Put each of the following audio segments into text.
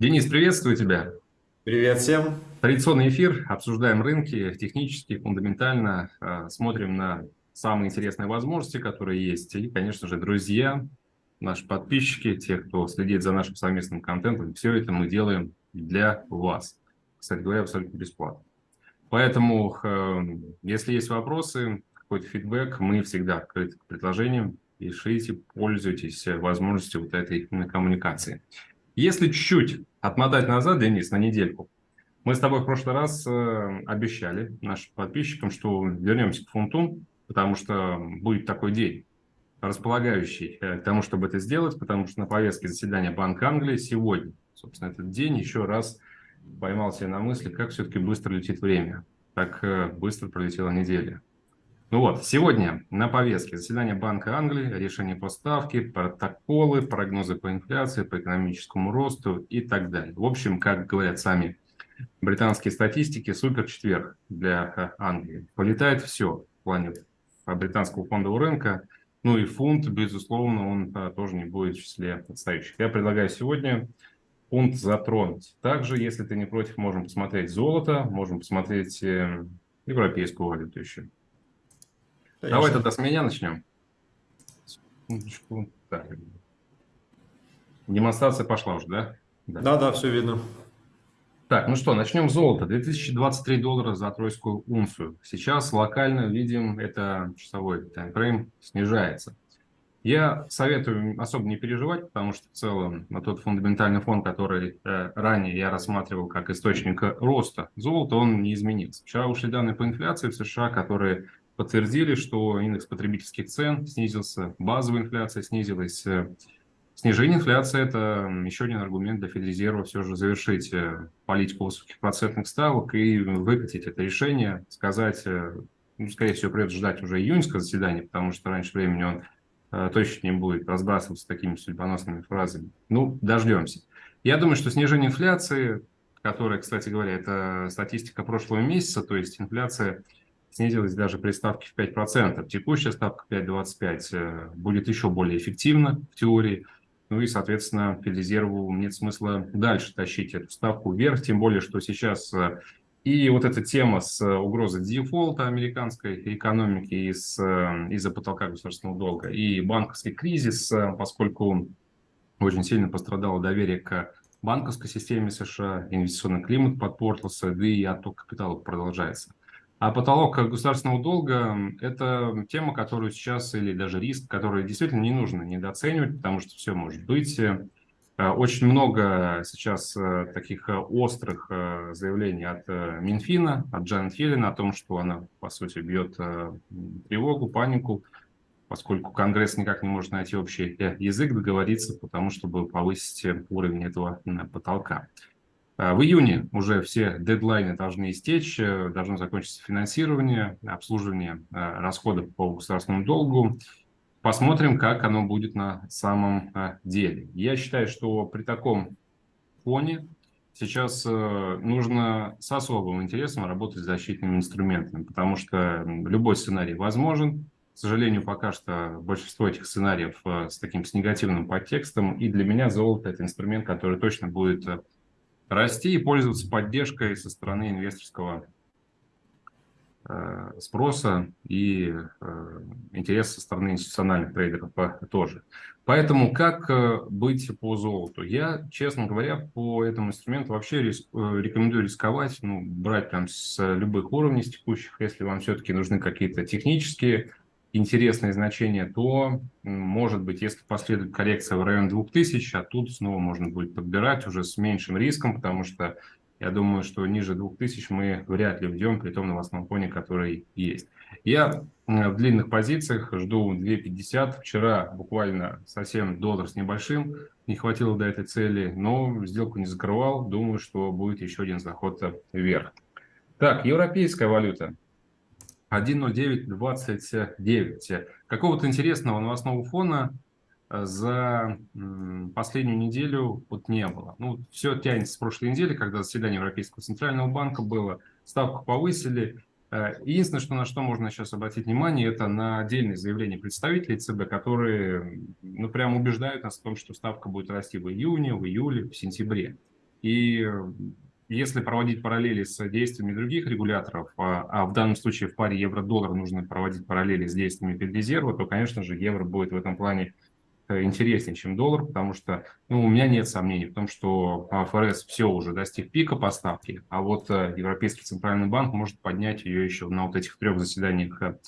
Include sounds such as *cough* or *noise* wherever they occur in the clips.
Денис, приветствую тебя. Привет всем. Традиционный эфир. Обсуждаем рынки технически, фундаментально. Э, смотрим на самые интересные возможности, которые есть. И, конечно же, друзья, наши подписчики, те, кто следит за нашим совместным контентом, все это мы делаем для вас. Кстати говоря, абсолютно бесплатно. Поэтому, если есть вопросы, какой-то фидбэк, мы всегда открыты к предложениям. Пишите, пользуйтесь возможностью вот этой коммуникации. Если чуть-чуть отмотать назад, Денис, на недельку, мы с тобой в прошлый раз э, обещали нашим подписчикам, что вернемся к фунту, потому что будет такой день, располагающий э, к тому, чтобы это сделать, потому что на повестке заседания Банка Англии сегодня, собственно, этот день еще раз поймал себя на мысли, как все-таки быстро летит время, как э, быстро пролетела неделя. Ну вот, сегодня на повестке заседание Банка Англии, решение по ставке, протоколы, прогнозы по инфляции, по экономическому росту и так далее. В общем, как говорят сами британские статистики, супер четверг для э, Англии. Полетает все в плане британского фондового рынка. Ну и фунт, безусловно, он а, тоже не будет в числе отстающих. Я предлагаю сегодня фунт затронуть. Также, если ты не против, можем посмотреть золото, можем посмотреть э, европейскую валюту еще. Конечно. Давай тогда с меня начнем. Так. Демонстрация пошла уже, да? Да, да, да все видно. Так, ну что, начнем с золота. 2023 доллара за тройскую унцию. Сейчас локально видим, это часовой таймфрейм снижается. Я советую особо не переживать, потому что в целом на тот фундаментальный фон, который э, ранее я рассматривал как источник роста золота, он не изменился. Вчера ушли данные по инфляции в США, которые подтвердили, что индекс потребительских цен снизился, базовая инфляция снизилась. Снижение инфляции – это еще один аргумент для Федрезерва все же завершить э, политику высоких процентных ставок и выкатить это решение, сказать, э, ну, скорее всего, придется ждать уже июньского заседания, потому что раньше времени он э, точно не будет разбрасываться такими судьбоносными фразами. Ну, дождемся. Я думаю, что снижение инфляции, которая, кстати говоря, это статистика прошлого месяца, то есть инфляция – снизилась даже при ставке в 5%. Текущая ставка 5,25 э, будет еще более эффективна в теории. Ну и, соответственно, Федрезерву нет смысла дальше тащить эту ставку вверх, тем более, что сейчас э, и вот эта тема с угрозой дефолта американской экономики из, э, из-за потолка государственного долга и банковский кризис, поскольку очень сильно пострадало доверие к банковской системе США, инвестиционный климат подпортился, да и отток капитала продолжается. А потолок государственного долга – это тема, которую сейчас, или даже риск, который действительно не нужно недооценивать, потому что все может быть. Э, очень много сейчас э, таких э, острых заявлений от Минфина, от Джанет Йеллен о том, что она, по сути, бьет тревогу, панику, поскольку Конгресс никак не может найти общий язык, договориться, потому чтобы повысить уровень этого потолка. А, в июне уже все дедлайны должны истечь, э, должно закончиться финансирование, обслуживание э, расходов по государственному долгу. Посмотрим, как оно будет на самом э, деле. Я считаю, что при таком фоне сейчас нужно с особым интересом работать с защитными инструментами, потому что любой сценарий возможен. К сожалению, пока что большинство этих сценариев с таким с негативным подтекстом, и для меня золото – это инструмент, который точно будет расти и пользоваться поддержкой со стороны инвесторского э, спроса и э, интереса со стороны институциональных трейдеров тоже. Поэтому как э, быть по золоту? Я, честно говоря, по этому инструменту вообще риск, рекомендую рисковать, ну, брать прям с любых уровней с текущих, если вам все-таки нужны какие-то технические интересные значения, то, может быть, если последует коррекция в район 2000, а тут снова можно будет подбирать уже с меньшим риском, потому что я думаю, что ниже 2000 мы вряд ли уйдем при том новостном фоне, который есть. Я в длинных позициях жду 2.50. Вчера буквально совсем доллар с небольшим. Не хватило до этой цели, но сделку не закрывал. Думаю, что будет еще один заход вверх. Так, европейская валюта. 1.0929. Какого-то интересного новостного фона э, за последнюю неделю вот не было. Ну, все тянется с прошлой недели, когда заседание Европейского центрального банка было, ставку повысили. Э, единственное, что на что можно сейчас обратить внимание, это на отдельные заявления представителей ЦБ, которые ну, прямо убеждают нас в том, что ставка будет расти в июне, в июле, в сентябре. И если проводить параллели с действиями других регуляторов, а, а в данном случае в паре евро-доллар нужно проводить параллели с действиями Федрезерва, то, конечно же, евро будет в этом плане э, интереснее, чем доллар, потому что ну, у меня нет сомнений в том, что ФРС все уже достиг пика поставки, а вот э, Европейский Центральный банк может поднять ее еще на вот этих трех заседаниях э,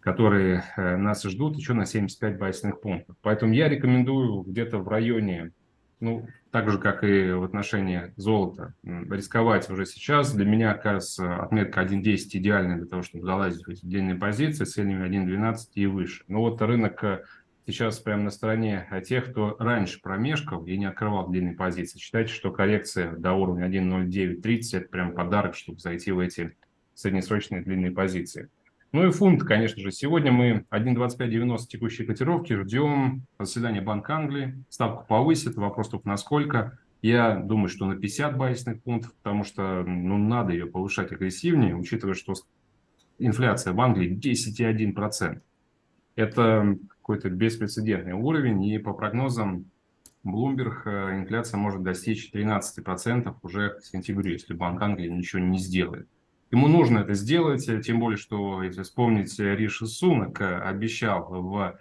которые нас ждут еще на 75 байсных пунктов. Поэтому я рекомендую где-то в районе ну, так же, как и в отношении золота, рисковать уже сейчас. Для меня, кажется, отметка 1.10 идеальная для того, чтобы залазить в эти длинные позиции с целями 1.12 и выше. Но вот рынок э, сейчас прямо на стороне тех, кто раньше промешкал и не открывал длинные позиции. Считайте, что коррекция до уровня 1.0930 – это прям подарок, чтобы зайти в эти среднесрочные длинные позиции. Ну и фунт, конечно же. Сегодня мы 1.2590 текущей котировки ждем заседания Банка Англии. Ставку повысит. Вопрос только насколько. Я думаю, что на 50 базисных пунктов, потому что ну, надо ее повышать агрессивнее, учитывая, что инфляция в Англии 10,1%. Это какой-то беспрецедентный уровень, и по прогнозам Bloomberg э, инфляция может достичь 13% уже к сентябрю, если Банк Англии ничего не сделает. Ему нужно это сделать, тем более, что, если вспомнить, Риши Сунак обещал в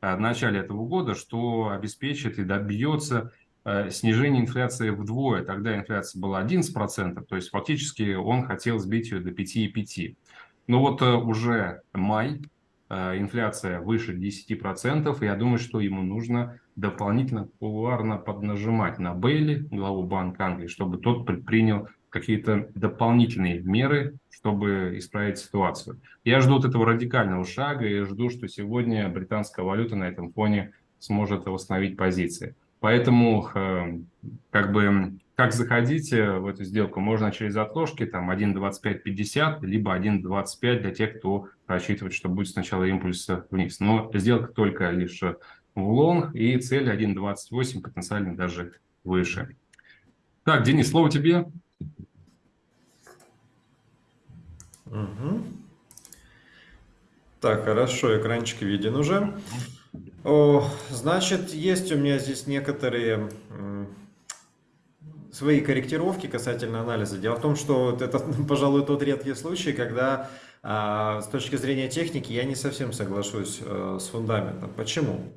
э, начале этого года, что обеспечит и добьется э, снижения инфляции вдвое. Тогда инфляция была 11%, то есть фактически он хотел сбить ее до 5,5%. Но вот э, уже май, инфляция выше 10%, и я думаю, что ему нужно дополнительно кулуарно поднажимать на Бейли, главу Банка Англии, чтобы тот предпринял какие-то дополнительные меры, чтобы исправить ситуацию. Я жду вот этого радикального шага и жду, что сегодня британская валюта на этом фоне сможет восстановить позиции. Поэтому э, как бы как заходить в эту сделку можно через отложки, там 1.2550, либо 1.25 для тех, кто рассчитывает, что будет сначала импульс вниз. Но сделка только лишь в лонг и цель 1.28, потенциально даже выше. Так, Денис, слово тебе. Угу. Так, хорошо, экранчик виден уже. О, значит, есть у меня здесь некоторые свои корректировки касательно анализа. Дело в том, что это, *laughs* пожалуй, тот редкий случай, когда а, с точки зрения техники я не совсем соглашусь а, с фундаментом. Почему?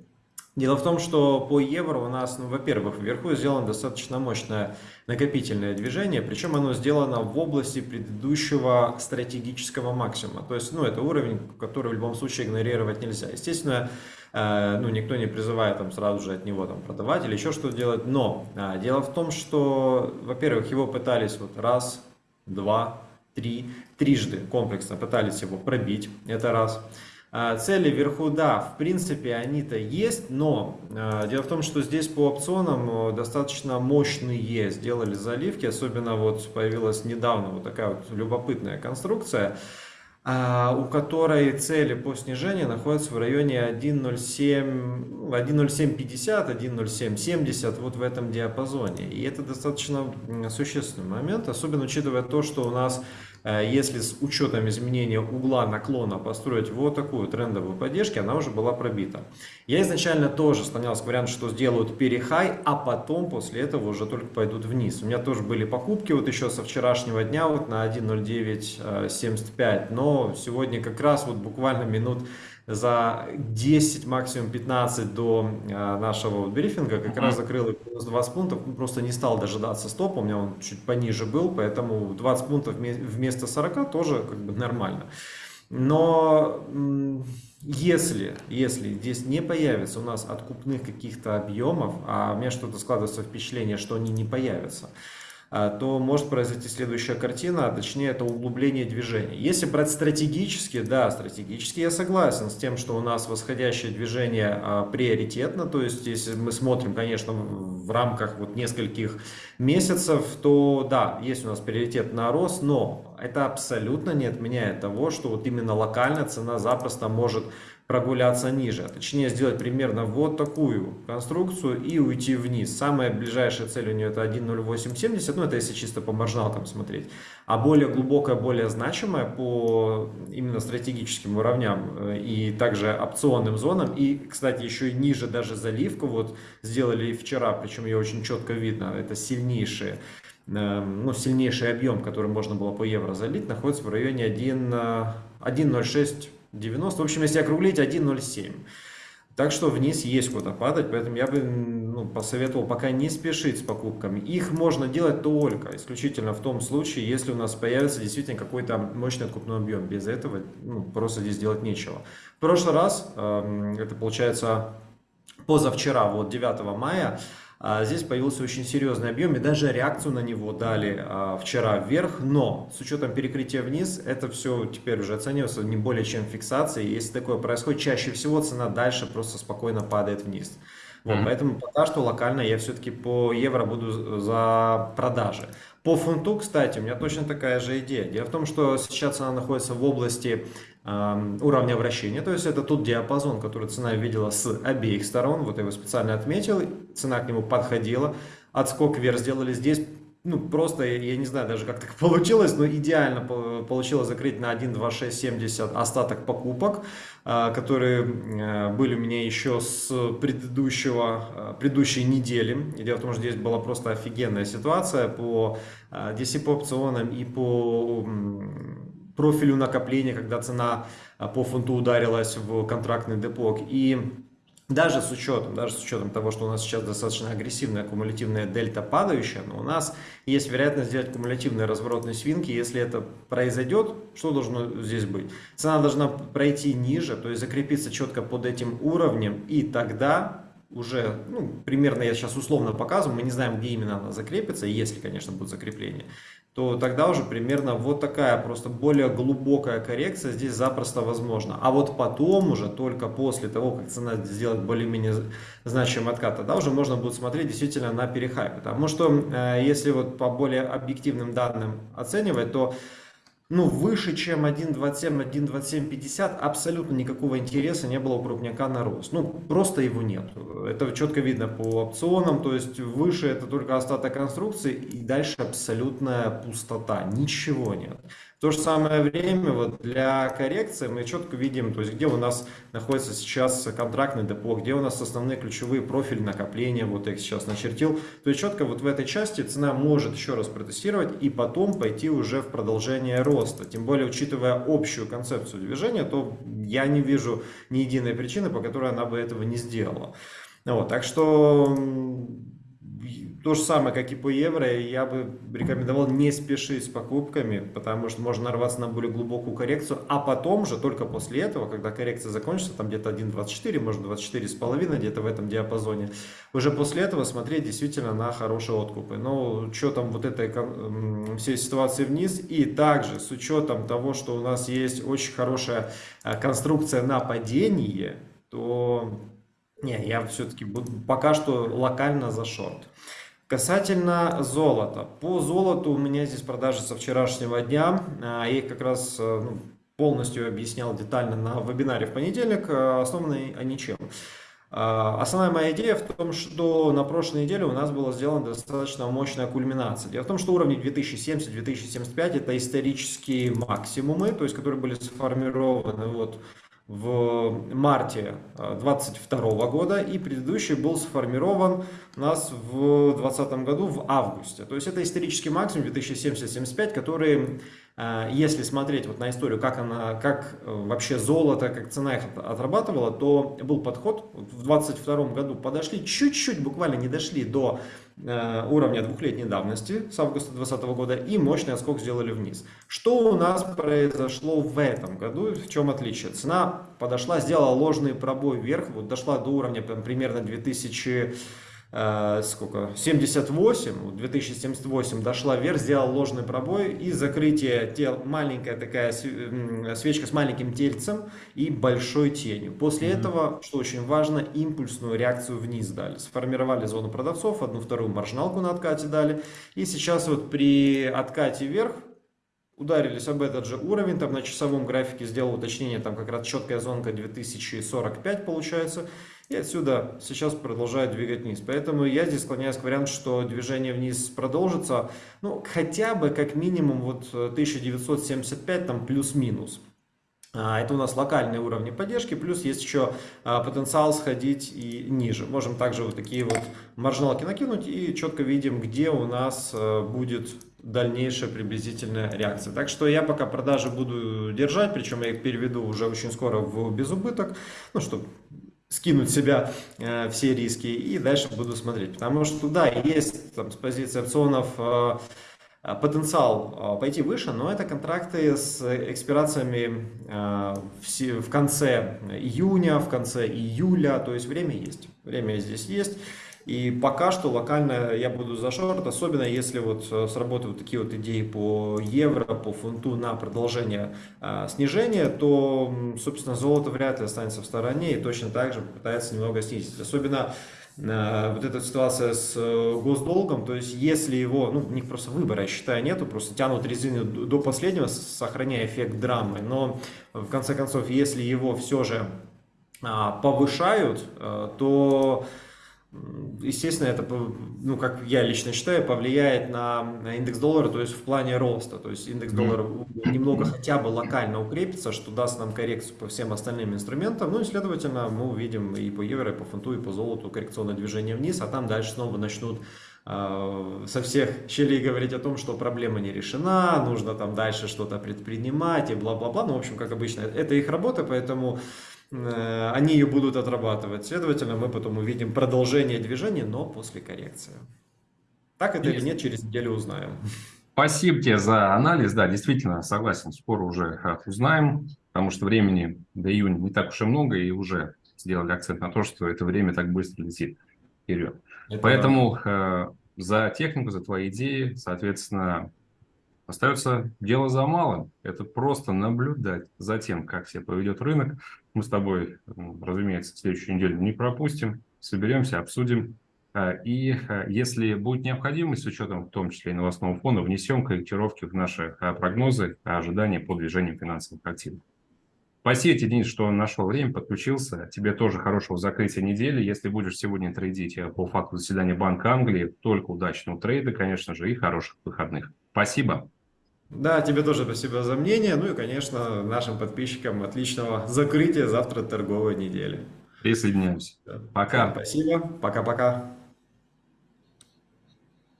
Дело в том, что по евро у нас, ну, во-первых, вверху сделано достаточно мощное накопительное движение, причем оно сделано в области предыдущего стратегического максимума. То есть, ну, это уровень, который в любом случае игнорировать нельзя. Естественно, э, ну, никто не призывает там сразу же от него там продавать или еще что-то делать, но э, дело в том, что, во-первых, его пытались вот раз, два, три, трижды комплексно пытались его пробить, это раз. А, цели вверху, да, в принципе, они-то есть, но э, дело в том, что здесь по опционам э, достаточно мощные сделали заливки, особенно вот появилась недавно вот такая вот любопытная конструкция, э, у которой цели по снижению находятся в районе 1.07, 1.0750, 1.0770, вот в этом диапазоне. И это достаточно существенный момент, особенно учитывая то, что у нас если с учетом изменения угла наклона построить вот такую трендовую поддержку, она уже была пробита. Я изначально тоже склонялся к варианту, что сделают перехай, а потом после этого уже только пойдут вниз. У меня тоже были покупки вот еще со вчерашнего дня вот на 1.0975, но сегодня как раз вот буквально минут за 10, максимум 15 до э, нашего брифинга как раз закрыл минус 20 пунктов, ну, просто не стал дожидаться стопа, у меня он чуть пониже был, поэтому 20 пунктов вместо 40 тоже как бы нормально. Но если, если здесь не появится у нас откупных каких-то объемов, а у меня что-то складывается впечатление, что они не появятся, а, то может произойти следующая картина, а точнее это углубление движения. Если брать стратегически, да, стратегически я согласен с тем, что у нас восходящее движение а, приоритетно, то есть если мы смотрим, конечно, в рамках вот нескольких месяцев, то да, есть у нас приоритет на рост, но это абсолютно не отменяет того, что вот именно локально цена запросто может прогуляться ниже. Точнее, сделать примерно вот такую конструкцию и уйти вниз. Самая ближайшая цель у нее это 1.0870, ну это если чисто по маржиналкам смотреть. А более глубокая, более значимая по именно стратегическим уровням э, и также опционным зонам. И, кстати, еще и ниже даже заливку вот сделали вчера, причем ее очень четко видно. Это сильнейшие э, ну, сильнейший объем, который можно было по евро залить, находится в районе 1.06 90, в общем, если округлить, 1,07. Так что вниз есть куда падать, поэтому я бы ну, посоветовал пока не спешить с покупками. Их можно делать только исключительно в том случае, если у нас появится действительно какой-то мощный откупной объем. Без этого ну, просто здесь делать нечего. В прошлый раз, эм, это получается позавчера, вот 9 мая, здесь появился очень серьезный объем, и даже реакцию на него дали а, вчера вверх, но с учетом перекрытия вниз, это все теперь уже оценивается не более чем фиксацией. Если такое происходит, чаще всего цена дальше просто спокойно падает вниз. Вот, mm -hmm. Поэтому пока что локально я все-таки по евро буду за продажи. По фунту, кстати, у меня точно такая же идея. Дело в том, что сейчас она находится в области уровня вращения, то есть это тот диапазон, который цена видела с обеих сторон, вот я его специально отметил, цена к нему подходила, отскок вверх сделали здесь, ну, просто, я не знаю даже, как так *laughs* получилось, но идеально получилось закрыть на 1.2670 остаток покупок, а, которые э, были у меня еще с предыдущего, э, предыдущей недели. Дело в том, что здесь была просто офигенная ситуация по DC по опционам и по профилю накопления, когда цена по фунту ударилась в контрактный депок. И даже с учетом, даже с учетом того, что у нас сейчас достаточно агрессивная кумулятивная дельта падающая, но у нас есть вероятность сделать кумулятивные разворотные свинки. Если это произойдет, что должно здесь быть? Цена должна пройти ниже, то есть закрепиться четко под этим уровнем, и тогда уже, ну, примерно я сейчас условно показываю, мы не знаем, где именно она закрепится, если, конечно, будет закрепление, то тогда уже примерно вот такая просто более глубокая коррекция здесь запросто возможна. А вот потом уже, только после того, как цена сделает более-менее значимый откат, тогда уже можно будет смотреть действительно на перехайп. Потому что, э, если вот по более объективным данным оценивать, то ну, выше, чем 1.27, 1.2750 абсолютно никакого интереса не было у крупняка на рост. Ну, просто его нет. Это четко видно по опционам, то есть выше это только остаток конструкции и дальше абсолютная пустота, ничего нет. То же самое время вот для коррекции мы четко видим, то есть где у нас находится сейчас контрактный депо, где у нас основные ключевые профили накопления, вот я их сейчас начертил. То есть четко вот в этой части цена может еще раз протестировать и потом пойти уже в продолжение роста. Тем более, учитывая общую концепцию движения, то я не вижу ни единой причины, по которой она бы этого не сделала. Вот, так что то же самое, как и по евро, я бы рекомендовал не спешить с покупками, потому что можно нарваться на более глубокую коррекцию, а потом же, только после этого, когда коррекция закончится, там где-то 1.24, может 24,5, где-то в этом диапазоне, уже после этого смотреть действительно на хорошие откупы. Но учетом вот этой всей ситуации вниз и также с учетом того, что у нас есть очень хорошая а, конструкция на падение, то не, я все-таки пока что локально за шорт. Касательно золота. По золоту у меня здесь продажи со вчерашнего дня. А, я их как раз э, ну, полностью объяснял детально на вебинаре в понедельник. Э, Основаны они чем? А, основная моя идея в том, что на прошлой неделе у нас была сделана достаточно мощная кульминация. Дело в том, что уровни 2070-2075 это исторические максимумы, то есть которые были сформированы вот в марте 2022 э, года и предыдущий был сформирован у нас в 2020 году в августе. То есть это исторический максимум 2070-75, который, э, если смотреть вот на историю, как, она, как э, вообще золото, как цена их отрабатывала, то был подход. В 2022 году подошли чуть-чуть, буквально не дошли до уровня двухлетней давности с августа 2020 года и мощный отскок сделали вниз. Что у нас произошло в этом году, в чем отличие? Цена подошла, сделала ложный пробой вверх, вот дошла до уровня примерно 2000 э, сколько, 78, 2078 дошла вверх, сделала ложный пробой и закрытие тел, маленькая такая свечка с маленьким тельцем и большой тенью. После mm -hmm. этого, что очень важно, импульсную реакцию вниз дали. Сформировали зону продавцов, одну вторую маржиналку на откате дали. И сейчас вот при откате вверх ударились об этот же уровень, там на часовом графике сделал уточнение, там как раз четкая зонка 2045 получается, и отсюда сейчас продолжает двигать вниз. Поэтому я здесь склоняюсь к варианту, что движение вниз продолжится, ну, хотя бы как минимум вот 1975 там плюс-минус. А, это у нас локальные уровни поддержки, плюс есть еще а, потенциал сходить и ниже. Можем также вот такие вот маржиналки накинуть и четко видим, где у нас а, будет дальнейшая приблизительная реакция. Так что я пока продажи буду держать, причем я их переведу уже очень скоро в безубыток, ну, чтобы скинуть себя э, все риски и дальше буду смотреть. Потому что да, есть там, с позиции опционов э, потенциал э, пойти выше, но это контракты с экспирациями э, в, в конце июня, в конце июля, то есть время есть. Время здесь есть. И пока что локально я буду за шорт, особенно если вот э, сработают такие вот идеи по евро, по фунту на продолжение а, снижения, то, собственно, золото вряд ли останется в стороне и точно так же попытается немного снизить. Особенно э, вот эта ситуация с госдолгом, то есть если его, ну, у них просто выбора, я считаю, нету, просто тянут резину до последнего, сохраняя эффект драмы, но в конце концов, если его все же а, повышают, то естественно, это, ну, как я лично считаю, повлияет на, индекс доллара, то есть в плане роста. То есть индекс доллара немного хотя бы локально укрепится, что даст нам коррекцию по всем остальным инструментам. Ну и, следовательно, мы увидим и по евро, и по фунту, и по золоту коррекционное движение вниз, а там дальше снова начнут э, со всех щелей говорить о том, что проблема не решена, нужно там дальше что-то предпринимать и бла-бла-бла. Ну, в общем, как обычно, это их работа, поэтому они ее будут отрабатывать. Следовательно, мы потом увидим продолжение движения, но после коррекции. Так это Есть. или нет, через неделю узнаем. Спасибо тебе за анализ. Да, действительно, согласен, скоро уже узнаем, потому что времени до июня не так уж и много, и уже сделали акцент на то, что это время так быстро летит вперед. Это Поэтому э, за технику, за твои идеи, соответственно, Остается дело за малым. Это просто наблюдать за тем, как себя поведет рынок. Мы с тобой, разумеется, следующую неделю не пропустим. Соберемся, обсудим. А, и а, если будет необходимость, с учетом в том числе и новостного фона, внесем корректировки в наши а, прогнозы, ожидания по движению финансовых активов. Спасибо Денис, что нашел время, подключился. Тебе тоже хорошего закрытия недели. Если будешь сегодня трейдить по факту заседания Банка Англии, только удачного трейда, конечно же, и хороших выходных. Спасибо. Да, тебе тоже спасибо за мнение. Ну и, конечно, нашим подписчикам отличного закрытия завтра торговой недели. Присоединяемся. Пока. Всем спасибо. Пока-пока.